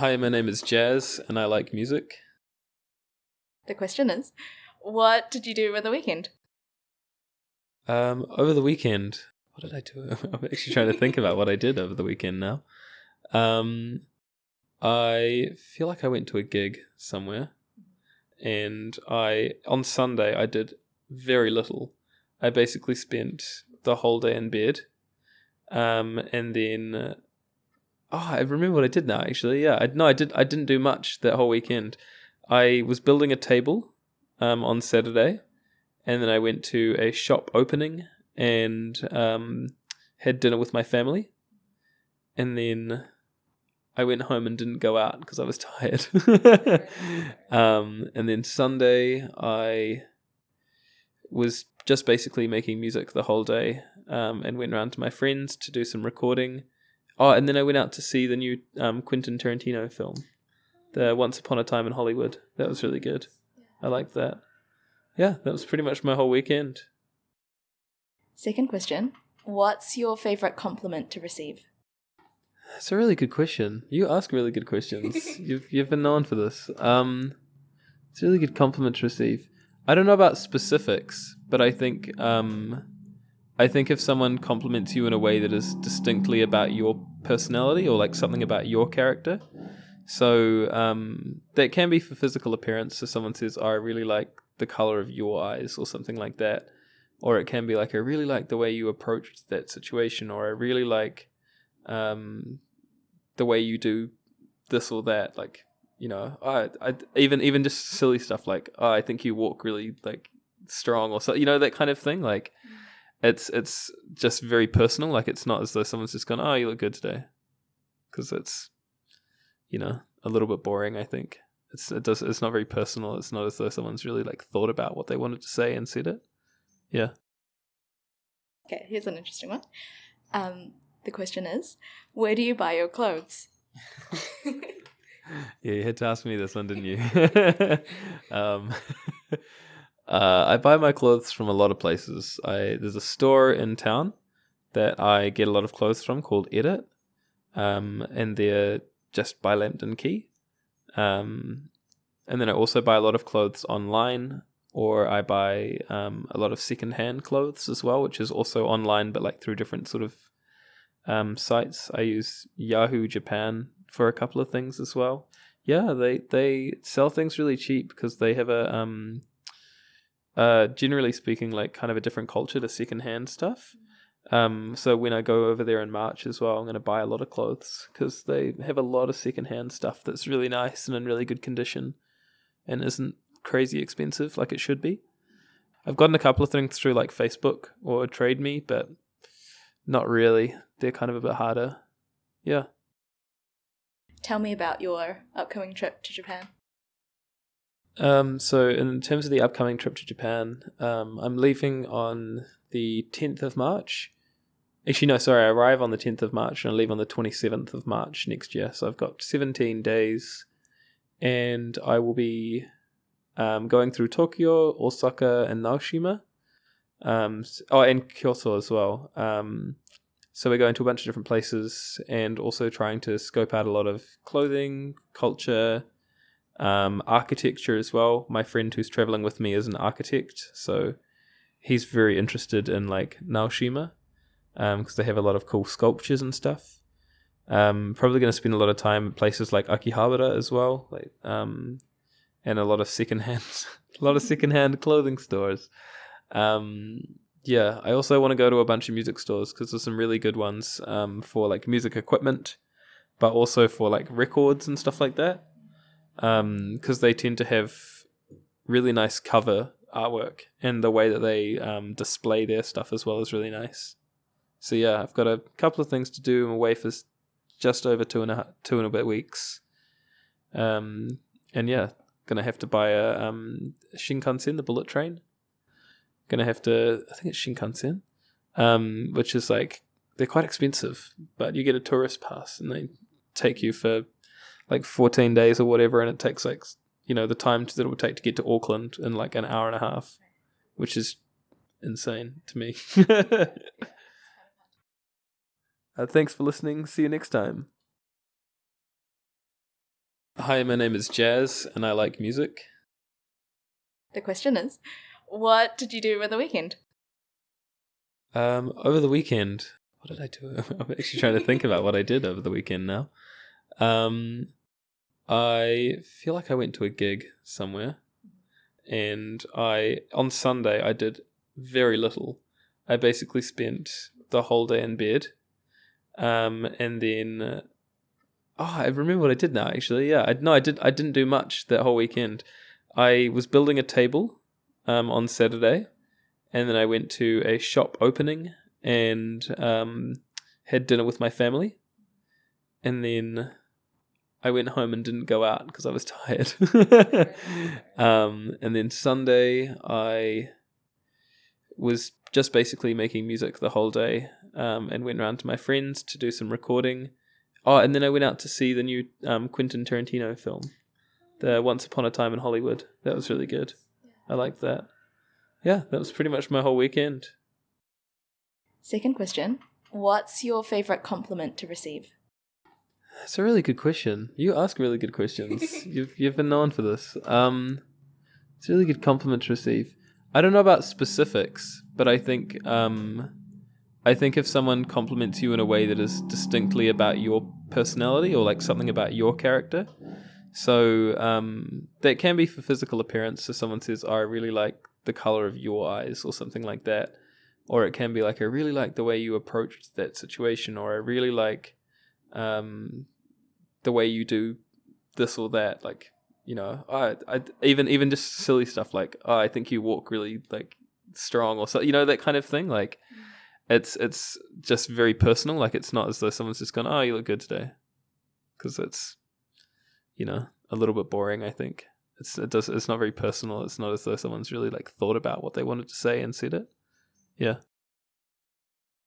Hi, my name is Jazz, and I like music. The question is, what did you do over the weekend? Um, over the weekend, what did I do? I'm actually trying to think about what I did over the weekend now. Um, I feel like I went to a gig somewhere, and I on Sunday I did very little. I basically spent the whole day in bed, um, and then. Oh, I remember what I did now. Actually, yeah, I, no, I did. I didn't do much that whole weekend. I was building a table um, on Saturday, and then I went to a shop opening and um, had dinner with my family, and then I went home and didn't go out because I was tired. um, and then Sunday I was just basically making music the whole day um, and went around to my friends to do some recording. Oh, and then I went out to see the new um, Quentin Tarantino film, the Once Upon a Time in Hollywood. That was really good. I liked that. Yeah, that was pretty much my whole weekend. Second question What's your favourite compliment to receive? That's a really good question. You ask really good questions. you've you've been known for this. Um, it's a really good compliment to receive. I don't know about specifics, but I think um, I think if someone compliments you in a way that is distinctly about your personality or like something about your character, so um, that can be for physical appearance. So someone says, oh, "I really like the color of your eyes," or something like that, or it can be like, "I really like the way you approached that situation," or "I really like." um, the way you do this or that. Like, you know, I, I even even just silly stuff like, oh, I think you walk really like strong or so, you know, that kind of thing. Like, it's it's just very personal. Like, it's not as though someone's just gone, oh, you look good today, because it's, you know, a little bit boring. I think it's it does it's not very personal. It's not as though someone's really like thought about what they wanted to say and said it. Yeah. Okay, here's an interesting one. Um, the question is, where do you buy your clothes? yeah, you had to ask me this one, didn't you? um, uh, I buy my clothes from a lot of places. I there's a store in town that I get a lot of clothes from called Edit, um, and they're just by Lambton Quay. Um, and then I also buy a lot of clothes online, or I buy um, a lot of secondhand clothes as well, which is also online, but like through different sort of um, sites. I use Yahoo Japan for a couple of things as well. Yeah, they they sell things really cheap because they have a um, uh, generally speaking, like kind of a different culture to secondhand stuff. Um, so when I go over there in March as well, I'm going to buy a lot of clothes because they have a lot of secondhand stuff that's really nice and in really good condition, and isn't crazy expensive like it should be. I've gotten a couple of things through like Facebook or Trade Me, but not really. They're kind of a bit harder. Yeah. Tell me about your upcoming trip to Japan. Um, so in terms of the upcoming trip to Japan, um, I'm leaving on the 10th of March. Actually, no, sorry, I arrive on the 10th of March and I leave on the 27th of March next year. So I've got 17 days and I will be um, going through Tokyo, Osaka, and Naoshima. Um, oh, and Kyoto as well. Um, so we're going to a bunch of different places and also trying to scope out a lot of clothing, culture, um, architecture as well. My friend who's traveling with me is an architect, so he's very interested in like Naoshima because um, they have a lot of cool sculptures and stuff. Um, probably going to spend a lot of time at places like Akihabara as well, like um, and a lot of secondhand, a lot of secondhand clothing stores. Um, yeah, I also want to go to a bunch of music stores because there's some really good ones um, for like music equipment, but also for like records and stuff like that. Because um, they tend to have really nice cover artwork, and the way that they um, display their stuff as well is really nice. So yeah, I've got a couple of things to do. I'm away for just over two and a two and a bit weeks. Um, and yeah, gonna have to buy a um, Shinkansen, the bullet train gonna have to. I think it's Shinkansen, um, which is like they're quite expensive, but you get a tourist pass and they take you for like 14 days or whatever, and it takes like you know the time that it would take to get to Auckland in like an hour and a half, which is insane to me. uh, thanks for listening. See you next time. Hi, my name is Jazz, and I like music. The question is, what did you do over the weekend? Um, over the weekend, what did I do? I'm actually trying to think about what I did over the weekend now. Um, I feel like I went to a gig somewhere, and I on Sunday I did very little. I basically spent the whole day in bed, um, and then uh, oh, I remember what I did now. Actually, yeah, I no, I did. I didn't do much that whole weekend. I was building a table um, on Saturday, and then I went to a shop opening and um, had dinner with my family, and then I went home and didn't go out because I was tired. um, and then Sunday, I was just basically making music the whole day um, and went around to my friends to do some recording. Oh, and then I went out to see the new um, Quentin Tarantino film, the Once Upon a Time in Hollywood. That was really good. I liked that. Yeah, that was pretty much my whole weekend. Second question What's your favourite compliment to receive? That's a really good question. You ask really good questions. you've you've been known for this. Um, it's a really good compliment to receive. I don't know about specifics, but I think um, I think if someone compliments you in a way that is distinctly about your personality or like something about your character, so um, that can be for physical appearance. So someone says, oh, "I really like the color of your eyes," or something like that, or it can be like, "I really like the way you approached that situation," or "I really like um, the way you do this or that." Like you know, I, I even even just silly stuff like, "Oh, I think you walk really like strong," or so you know that kind of thing. Like it's it's just very personal. Like it's not as though someone's just gone, "Oh, you look good today," because it's you know a little bit boring. I think it's it does it's not very personal. It's not as though someone's really like thought about what they wanted to say and said it. Yeah.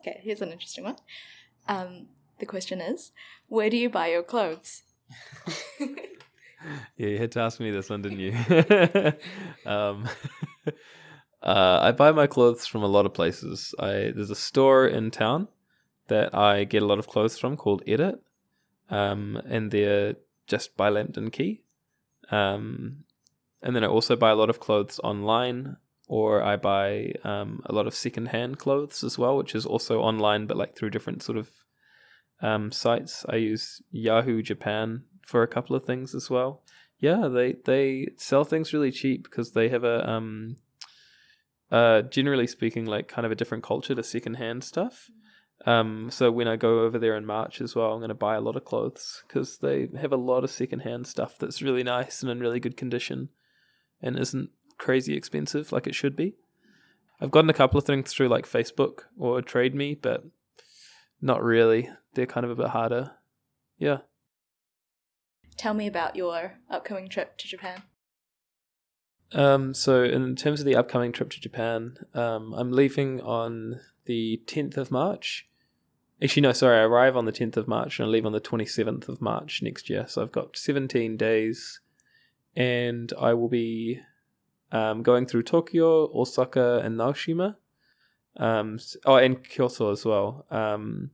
Okay, here's an interesting one. Um, the question is, where do you buy your clothes? yeah, you had to ask me this one, didn't you? um, uh, I buy my clothes from a lot of places. I there's a store in town that I get a lot of clothes from called Edit, um, and they're just by Lambton Quay. Um, and then I also buy a lot of clothes online, or I buy um, a lot of secondhand clothes as well, which is also online, but like through different sort of um, sites. I use Yahoo Japan for a couple of things as well. Yeah, they they sell things really cheap because they have a um, uh, generally speaking, like kind of a different culture to secondhand stuff. Um, so when I go over there in March as well, I'm going to buy a lot of clothes because they have a lot of secondhand stuff that's really nice and in really good condition, and isn't crazy expensive like it should be. I've gotten a couple of things through like Facebook or Trade Me, but not really. They're kind of a bit harder. Yeah. Tell me about your upcoming trip to Japan. Um, so in terms of the upcoming trip to Japan, um, I'm leaving on the 10th of March. Actually, no, sorry, I arrive on the 10th of March and I leave on the 27th of March next year. So I've got 17 days and I will be um, going through Tokyo, Osaka, and Naoshima. Um, oh, and Kyoto as well. Um,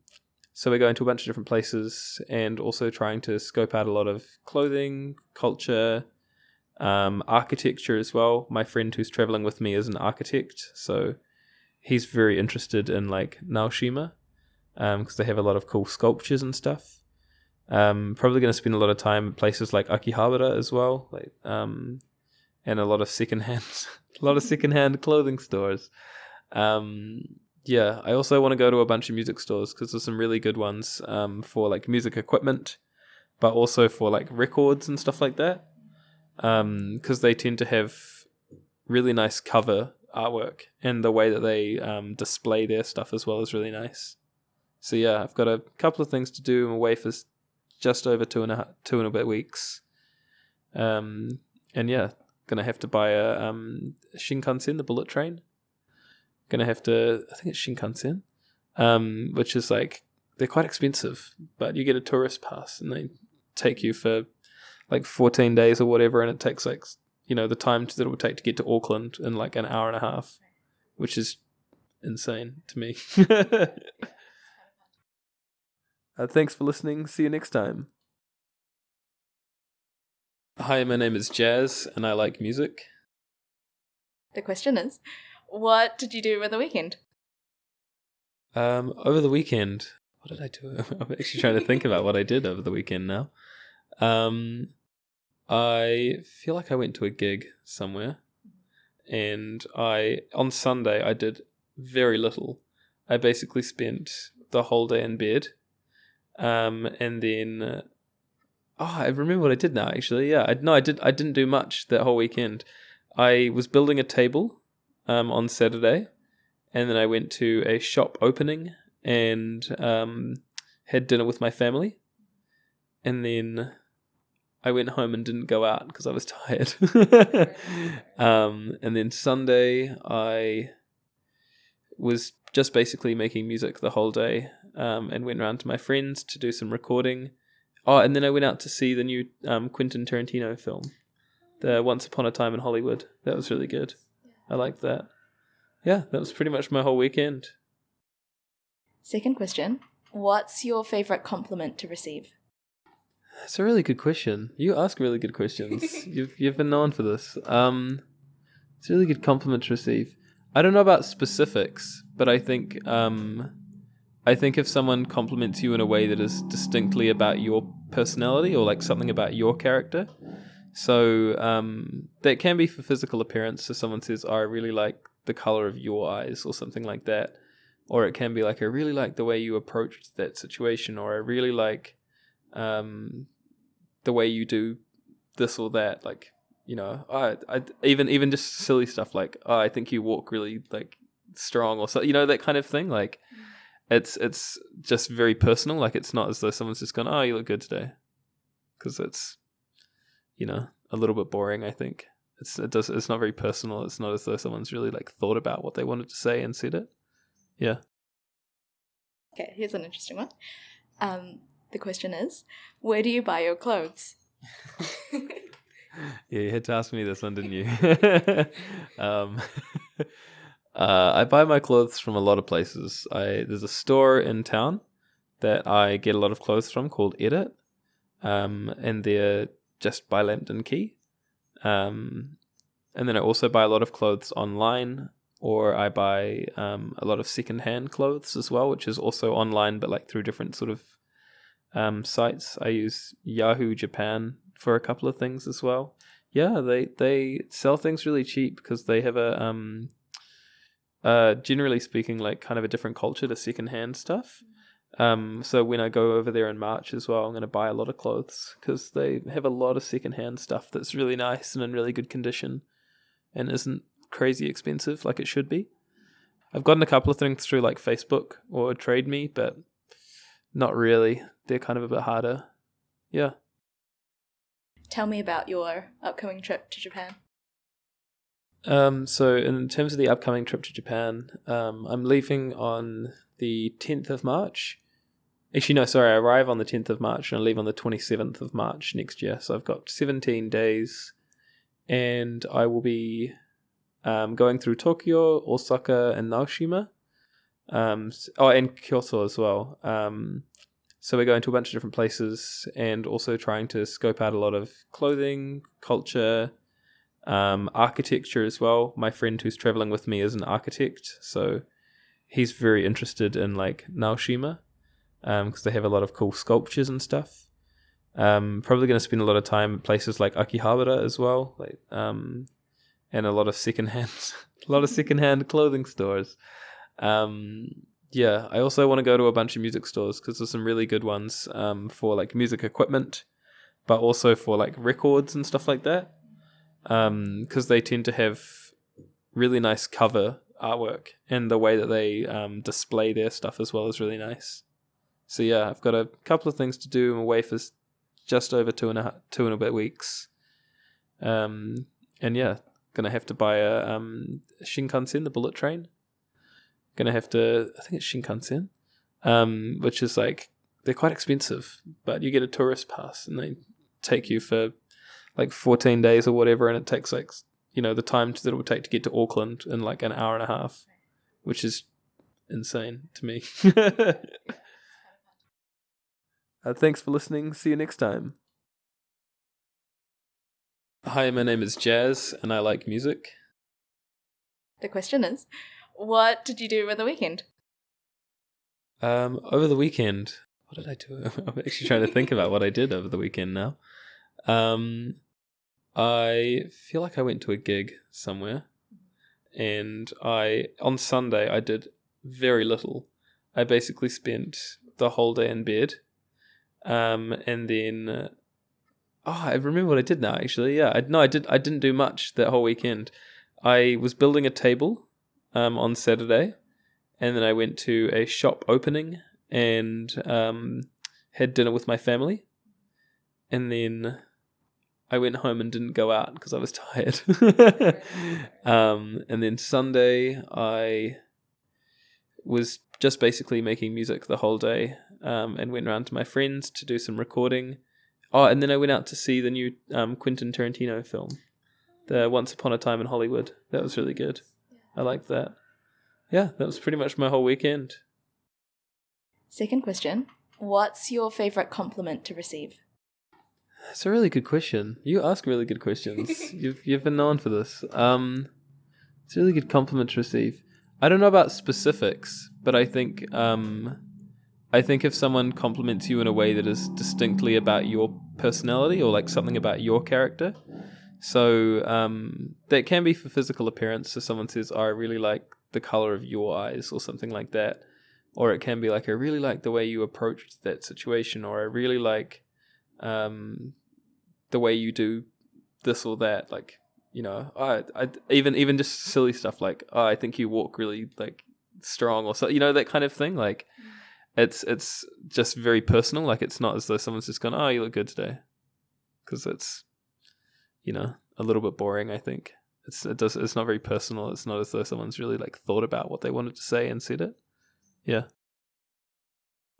so we're going to a bunch of different places and also trying to scope out a lot of clothing, culture, um, architecture as well. My friend who's traveling with me is an architect, so he's very interested in like Naoshima because um, they have a lot of cool sculptures and stuff. Um, probably going to spend a lot of time places like Akihabara as well, like um, and a lot of secondhand, a lot of secondhand clothing stores. Um, yeah, I also want to go to a bunch of music stores because there's some really good ones um, for like music equipment, but also for like records and stuff like that. Because um, they tend to have really nice cover artwork, and the way that they um, display their stuff as well is really nice. So yeah, I've got a couple of things to do. I'm away for just over two and a two and a bit weeks. Um, and yeah, gonna have to buy a um, Shinkansen, the bullet train. Gonna have to, I think it's Shinkansen, um, which is like they're quite expensive, but you get a tourist pass and they take you for like 14 days or whatever, and it takes like you know the time that it would take to get to Auckland in like an hour and a half, which is insane to me. uh, thanks for listening. See you next time. Hi, my name is Jazz, and I like music. The question is, what did you do over the weekend? Um, over the weekend, what did I do? I'm actually trying to think about what I did over the weekend now. Um, I feel like I went to a gig somewhere, and I on Sunday I did very little. I basically spent the whole day in bed, um, and then oh, I remember what I did now. Actually, yeah, I, no, I did. I didn't do much that whole weekend. I was building a table um, on Saturday, and then I went to a shop opening and um, had dinner with my family, and then I went home and didn't go out because I was tired. um, and then Sunday, I was just basically making music the whole day um, and went around to my friends to do some recording. Oh, and then I went out to see the new um, Quentin Tarantino film, the Once Upon a Time in Hollywood. That was really good. I liked that. Yeah, that was pretty much my whole weekend. Second question What's your favourite compliment to receive? That's a really good question. You ask really good questions. you've you've been known for this. Um, it's a really good compliment to receive. I don't know about specifics, but I think um, I think if someone compliments you in a way that is distinctly about your personality or like something about your character, so um, that can be for physical appearance. So someone says, oh, "I really like the color of your eyes," or something like that, or it can be like, "I really like the way you approached that situation," or "I really like um, the way you do this or that." Like you know, I, I even even just silly stuff like, "Oh, I think you walk really like strong," or so you know that kind of thing. Like it's it's just very personal. Like it's not as though someone's just gone, "Oh, you look good today," because it's you know a little bit boring. I think it's it does it's not very personal. It's not as though someone's really like thought about what they wanted to say and said it. Yeah. Okay, here's an interesting one. Um, the question is, where do you buy your clothes? yeah, you had to ask me this one, didn't you? um, uh, I buy my clothes from a lot of places. I there's a store in town that I get a lot of clothes from called Edit, um, and they're just by Lambton Quay. Um, and then I also buy a lot of clothes online, or I buy um, a lot of secondhand clothes as well, which is also online, but like through different sort of um, sites. I use Yahoo Japan for a couple of things as well. Yeah, they they sell things really cheap because they have a um, uh, generally speaking, like kind of a different culture to secondhand stuff. Um, so when I go over there in March as well, I'm going to buy a lot of clothes because they have a lot of secondhand stuff that's really nice and in really good condition, and isn't crazy expensive like it should be. I've gotten a couple of things through like Facebook or Trade Me, but not really. They're kind of a bit harder. Yeah. Tell me about your upcoming trip to Japan. Um, so in terms of the upcoming trip to Japan, um, I'm leaving on the 10th of March. Actually, no, sorry, I arrive on the 10th of March and I leave on the 27th of March next year. So I've got 17 days and I will be um, going through Tokyo, Osaka, and Naoshima. Um, oh, and Kyoto as well. Um, so we're going to a bunch of different places and also trying to scope out a lot of clothing, culture, um, architecture as well. My friend who's traveling with me is an architect, so he's very interested in like Naoshima because um, they have a lot of cool sculptures and stuff. Um, probably going to spend a lot of time at places like Akihabara as well, like um, and a lot of secondhand, a lot of secondhand clothing stores. Um, yeah, I also want to go to a bunch of music stores because there's some really good ones um, for like music equipment, but also for like records and stuff like that because um, they tend to have really nice cover artwork and the way that they display their stuff as well is really nice. So yeah, I've got a couple of things to do. I'm away for just over two and a two and a bit weeks, um, and yeah, gonna have to buy a um, Shinkansen, the bullet train. Gonna have to, I think it's Shinkansen, um, which is like they're quite expensive, but you get a tourist pass and they take you for like 14 days or whatever, and it takes like you know the time that it would take to get to Auckland in like an hour and a half, which is insane to me. uh, thanks for listening. See you next time. Hi, my name is Jazz, and I like music. The question is, what did you do over the weekend? Um, over the weekend, what did I do? I'm actually trying to think about what I did over the weekend now. Um, I feel like I went to a gig somewhere, and I on Sunday I did very little. I basically spent the whole day in bed, um, and then. Uh, oh, I remember what I did now. Actually, yeah, I, no, I did. I didn't do much that whole weekend. I was building a table um, on Saturday, and then I went to a shop opening and um, had dinner with my family, and then I went home and didn't go out because I was tired. um, and then Sunday I was just basically making music the whole day um, and went around to my friends to do some recording. Oh, and then I went out to see the new um, Quentin Tarantino film, the Once Upon a Time in Hollywood. That was really good. I liked that. Yeah, that was pretty much my whole weekend. Second question What's your favourite compliment to receive? That's a really good question. You ask really good questions. you've you've been known for this. Um, it's a really good compliment to receive. I don't know about specifics, but I think um, I think if someone compliments you in a way that is distinctly about your personality or like something about your character, so um, that can be for physical appearance. So someone says, oh, "I really like the color of your eyes," or something like that, or it can be like, "I really like the way you approached that situation," or "I really like." um, the way you do this or that. Like, you know, I, I even even just silly stuff like, oh, I think you walk really like strong or so, you know, that kind of thing. Like, it's it's just very personal. Like, it's not as though someone's just gone, oh, you look good today, because it's, you know, a little bit boring. I think it's it does it's not very personal. It's not as though someone's really like thought about what they wanted to say and said it. Yeah.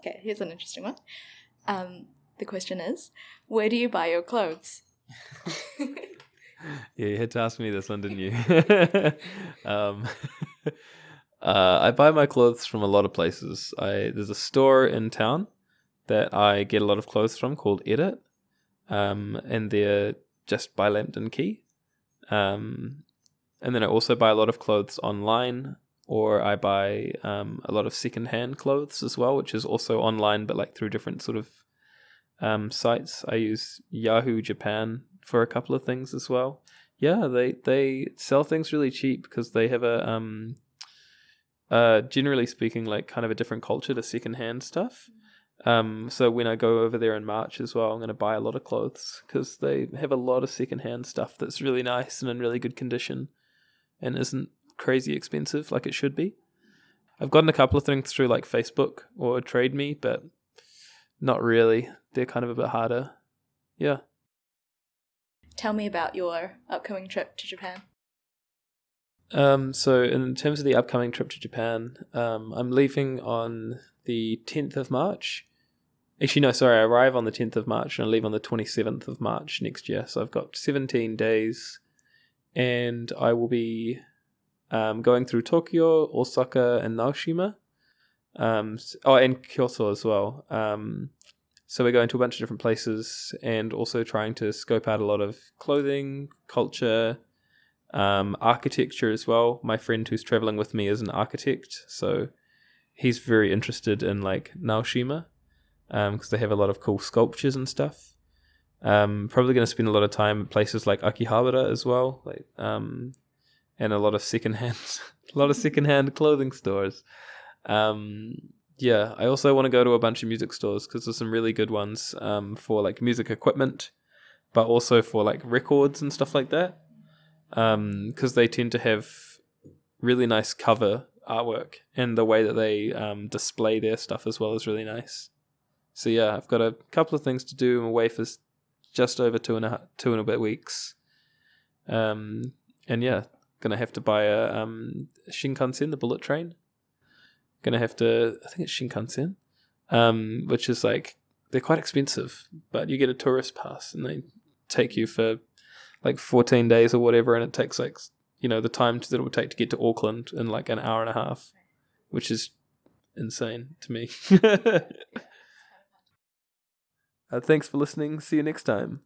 Okay, here's an interesting one. Um, the question is, where do you buy your clothes? yeah, you had to ask me this one, didn't you? um, uh, I buy my clothes from a lot of places. I there's a store in town that I get a lot of clothes from called Edit, um, and they're just by Lambton Quay. Um, and then I also buy a lot of clothes online, or I buy um, a lot of secondhand clothes as well, which is also online, but like through different sort of um, sites. I use Yahoo Japan for a couple of things as well. Yeah, they they sell things really cheap because they have a um, uh, generally speaking, like kind of a different culture to secondhand stuff. Um, so when I go over there in March as well, I'm going to buy a lot of clothes because they have a lot of secondhand stuff that's really nice and in really good condition, and isn't crazy expensive like it should be. I've gotten a couple of things through like Facebook or Trade Me, but not really. They're kind of a bit harder. Yeah. Tell me about your upcoming trip to Japan. Um, so in terms of the upcoming trip to Japan, um, I'm leaving on the 10th of March. Actually, no, sorry, I arrive on the 10th of March and I leave on the 27th of March next year. So I've got 17 days and I will be um, going through Tokyo, Osaka, and Naoshima. Um, oh, and Kyoto as well. Um, so we're going to a bunch of different places and also trying to scope out a lot of clothing, culture, um, architecture as well. My friend who's traveling with me is an architect, so he's very interested in like Naoshima because um, they have a lot of cool sculptures and stuff. Um, probably going to spend a lot of time at places like Akihabara as well, like um, and a lot of secondhand, a lot of secondhand clothing stores. Um, yeah, I also want to go to a bunch of music stores because there's some really good ones um, for like music equipment, but also for like records and stuff like that. Because um, they tend to have really nice cover artwork, and the way that they um, display their stuff as well is really nice. So yeah, I've got a couple of things to do. I'm away for just over two and a two and a bit weeks. Um, and yeah, gonna have to buy a um, Shinkansen, the bullet train gonna have to. I think it's Shinkansen, um, which is like they're quite expensive, but you get a tourist pass and they take you for like 14 days or whatever, and it takes like you know the time that it would take to get to Auckland in like an hour and a half, which is insane to me. uh, thanks for listening. See you next time.